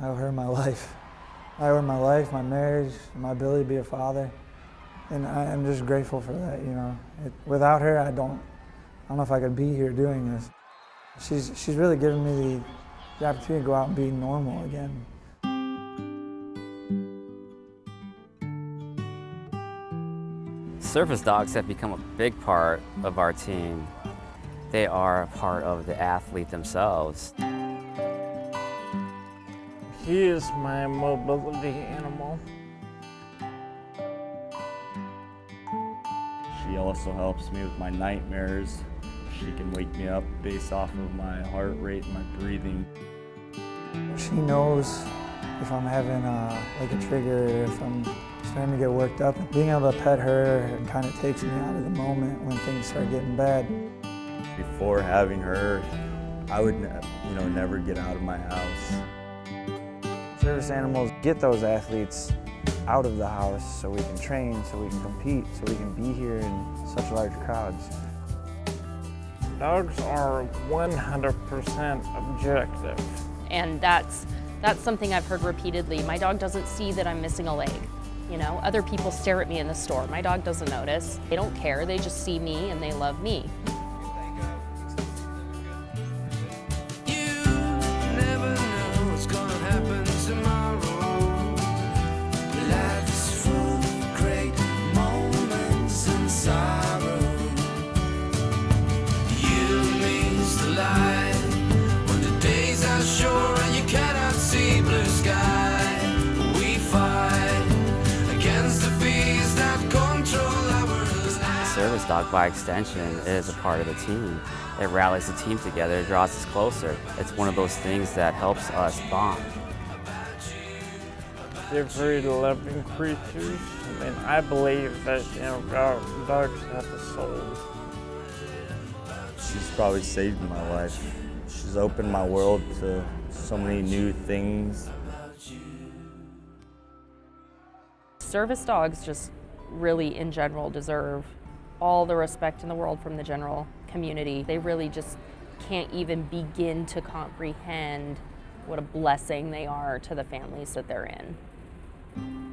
I owe her my life. I owe her my life, my marriage, my ability to be a father. And I, am just grateful for that, you know. It, without her, I don't, I don't know if I could be here doing this. She's, she's really given me the, the opportunity to go out and be normal again. Service dogs have become a big part of our team. They are a part of the athlete themselves. He is my mobility animal. She also helps me with my nightmares. She can wake me up based off of my heart rate and my breathing. She knows if I'm having a, like a trigger, if I'm starting to get worked up. Being able to pet her kind of takes me out of the moment when things start getting bad. Before having her, I would you know, never get out of my house. Service animals get those athletes out of the house so we can train, so we can compete, so we can be here in such large crowds. Dogs are 100% objective. And that's, that's something I've heard repeatedly. My dog doesn't see that I'm missing a leg. You know, other people stare at me in the store. My dog doesn't notice. They don't care. They just see me and they love me. Service dog, by extension, is a part of the team. It rallies the team together, it draws us closer. It's one of those things that helps us bond. They're very loving creatures, and I believe that, you know, dogs have a soul. She's probably saved my life. She's opened my world to so many new things. Service dogs just really, in general, deserve all the respect in the world from the general community. They really just can't even begin to comprehend what a blessing they are to the families that they're in.